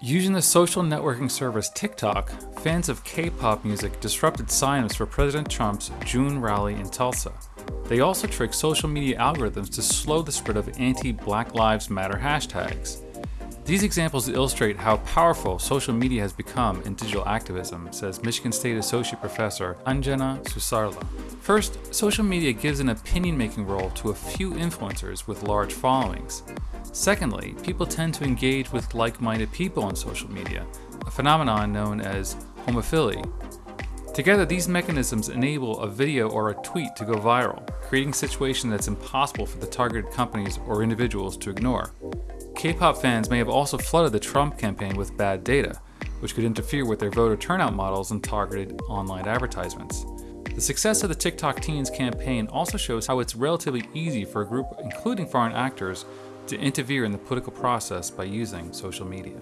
Using the social networking service TikTok, fans of K-pop music disrupted signups for President Trump's June rally in Tulsa. They also tricked social media algorithms to slow the spread of anti-Black Lives Matter hashtags. These examples illustrate how powerful social media has become in digital activism, says Michigan State Associate Professor Anjana Susarla. First, social media gives an opinion-making role to a few influencers with large followings. Secondly, people tend to engage with like-minded people on social media, a phenomenon known as homophily. Together, these mechanisms enable a video or a tweet to go viral, creating a situation that's impossible for the targeted companies or individuals to ignore. K-pop fans may have also flooded the Trump campaign with bad data, which could interfere with their voter turnout models and targeted online advertisements. The success of the TikTok Teens campaign also shows how it's relatively easy for a group, including foreign actors, to interfere in the political process by using social media.